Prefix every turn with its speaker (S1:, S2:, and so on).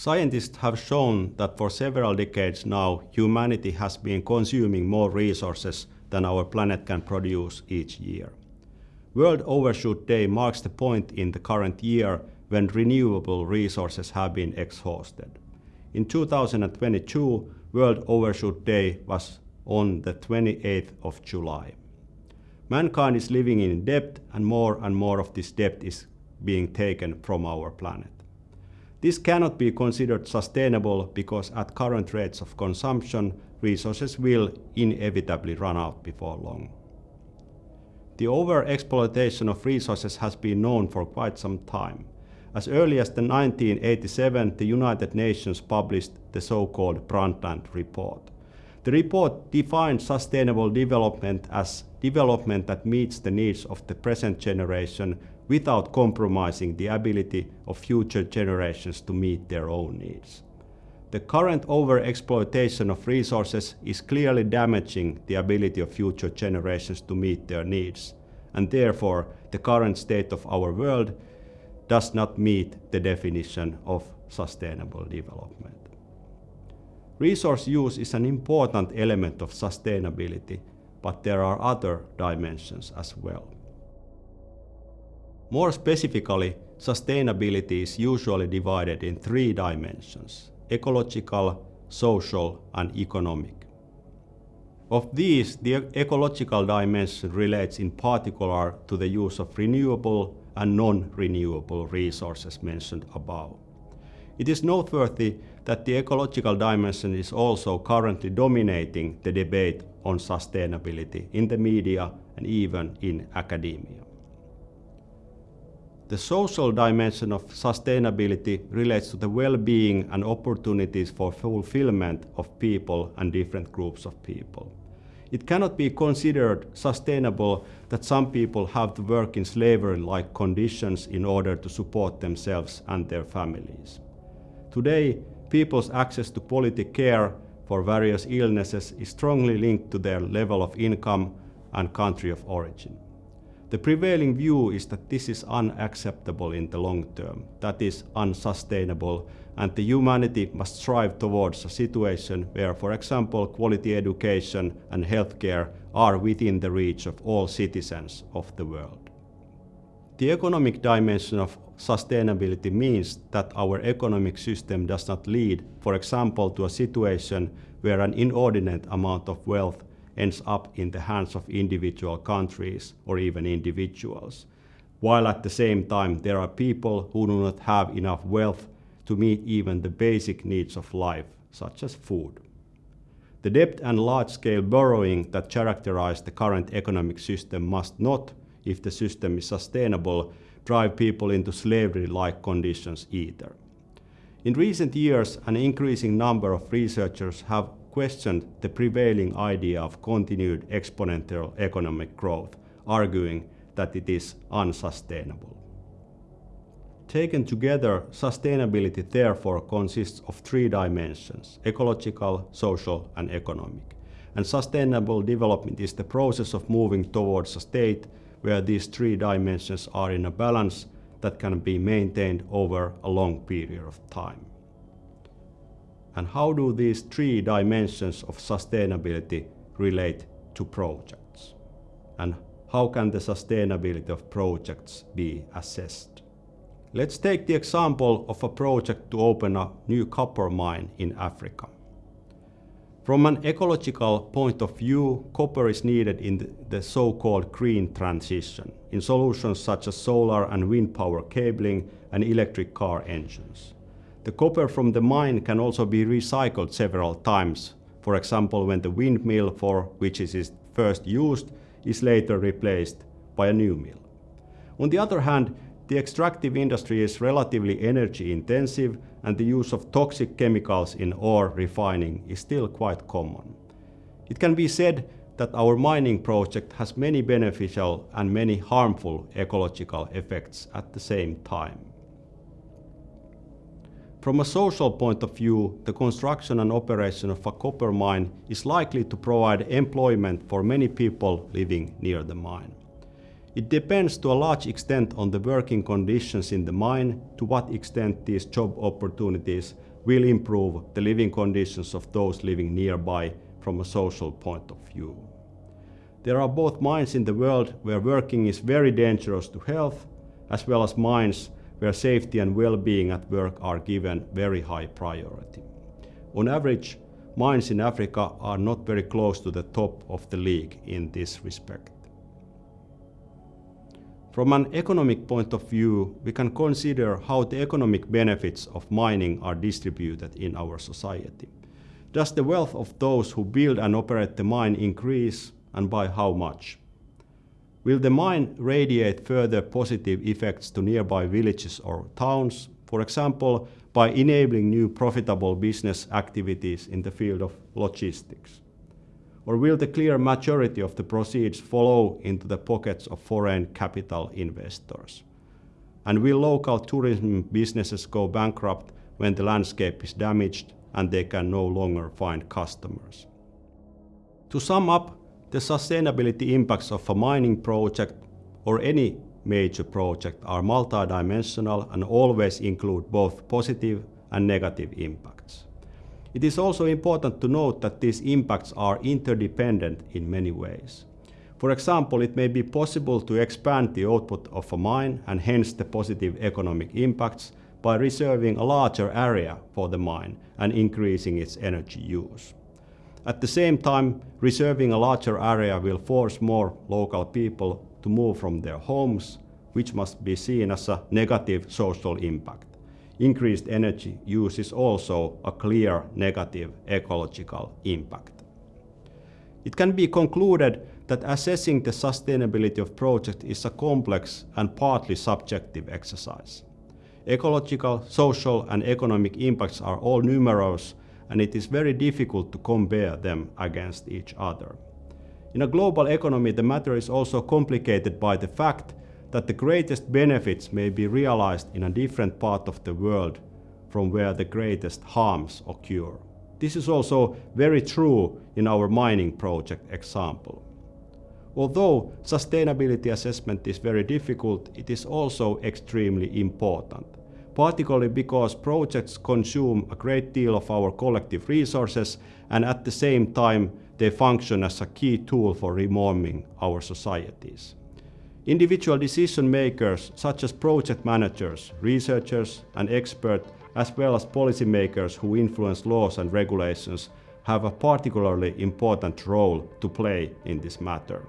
S1: Scientists have shown that for several decades now, humanity has been consuming more resources than our planet can produce each year. World Overshoot Day marks the point in the current year when renewable resources have been exhausted. In 2022, World Overshoot Day was on the 28th of July. Mankind is living in debt and more and more of this debt is being taken from our planet. This cannot be considered sustainable because at current rates of consumption, resources will inevitably run out before long. The over-exploitation of resources has been known for quite some time. As early as the 1987, the United Nations published the so-called Brundtland Report. The report defines sustainable development as development that meets the needs of the present generation without compromising the ability of future generations to meet their own needs. The current overexploitation of resources is clearly damaging the ability of future generations to meet their needs, and therefore the current state of our world does not meet the definition of sustainable development. Resource use is an important element of sustainability, but there are other dimensions as well. More specifically, sustainability is usually divided in three dimensions: ecological, social, and economic. Of these, the ecological dimension relates in particular to the use of renewable and non-renewable resources mentioned above. It is noteworthy that the ecological dimension is also currently dominating the debate on sustainability in the media and even in academia. The social dimension of sustainability relates to the well-being and opportunities for fulfillment of people and different groups of people. It cannot be considered sustainable that some people have to work in slavery-like conditions in order to support themselves and their families. Today, people's access to quality care for various illnesses is strongly linked to their level of income and country of origin. The prevailing view is that this is unacceptable in the long term, that is unsustainable, and the humanity must strive towards a situation where, for example, quality education and healthcare are within the reach of all citizens of the world. The economic dimension of sustainability means that our economic system does not lead, for example, to a situation where an inordinate amount of wealth ends up in the hands of individual countries or even individuals, while at the same time there are people who do not have enough wealth to meet even the basic needs of life, such as food. The debt and large-scale borrowing that characterize the current economic system must not, if the system is sustainable, drive people into slavery-like conditions either. In recent years, an increasing number of researchers have questioned the prevailing idea of continued exponential economic growth, arguing that it is unsustainable. Taken together, sustainability therefore consists of three dimensions: ecological, social, and economic. And sustainable development is the process of moving towards a state where these three dimensions are in a balance that can be maintained over a long period of time. And how do these three dimensions of sustainability relate to projects? And how can the sustainability of projects be assessed? Let's take the example of a project to open a new copper mine in Africa. From an ecological point of view, copper is needed in the, so-called green transition, in solutions such as solar and wind power cabling and electric car engines. The copper from the mine can also be recycled several times, for example when the windmill for which it is first used is later replaced by a new mill. On the other hand, the extractive industry is relatively energy intensive and the use of toxic chemicals in ore refining is still quite common. It can be said that our mining project has many beneficial and many harmful ecological effects at the same time. From a social point of view, the construction and operation of a copper mine is likely to provide employment for many people living near the mine. It depends to a large extent on the working conditions in the mine, to what extent these job opportunities will improve the living conditions of those living nearby from a social point of view. There are both mines in the world where working is very dangerous to health, as well as mines where safety and well-being at work are given very high priority. On average, mines in Africa are not very close to the top of the league in this respect. From an economic point of view, we can consider how the economic benefits of mining are distributed in our society. Does the wealth of those who build and operate the mine increase, and by how much? Will the mine radiate further positive effects to nearby villages or towns, for example, by enabling new profitable business activities in the field of logistics? Or will the clear majority of the proceeds follow into the pockets of foreign capital investors? And will local tourism businesses go bankrupt when the landscape is damaged and they can no longer find customers? To sum up, the sustainability impacts of a mining project or any major project are multidimensional and always include both positive and negative impacts. It is also important to note that these impacts are interdependent in many ways. For example, it may be possible to expand the output of a mine and hence the positive economic impacts by reserving a larger area for the mine and increasing its energy use. At the same time, reserving a larger area will force more local people to move from their homes, which must be seen as a negative social impact increased energy use is also a clear negative ecological impact. It can be concluded that assessing the sustainability of project is a complex and partly subjective exercise. Ecological, social and economic impacts are all numerous and it is very difficult to compare them against each other. In a global economy, the matter is also complicated by the fact that the greatest benefits may be realized in a different part of the world from where the greatest harms occur. This is also very true in our mining project example. Although sustainability assessment is very difficult, it is also extremely important, particularly because projects consume a great deal of our collective resources and at the same time they function as a key tool for reforming our societies. Individual decision makers, such as project managers, researchers and experts, as well as policymakers who influence laws and regulations, have a particularly important role to play in this matter.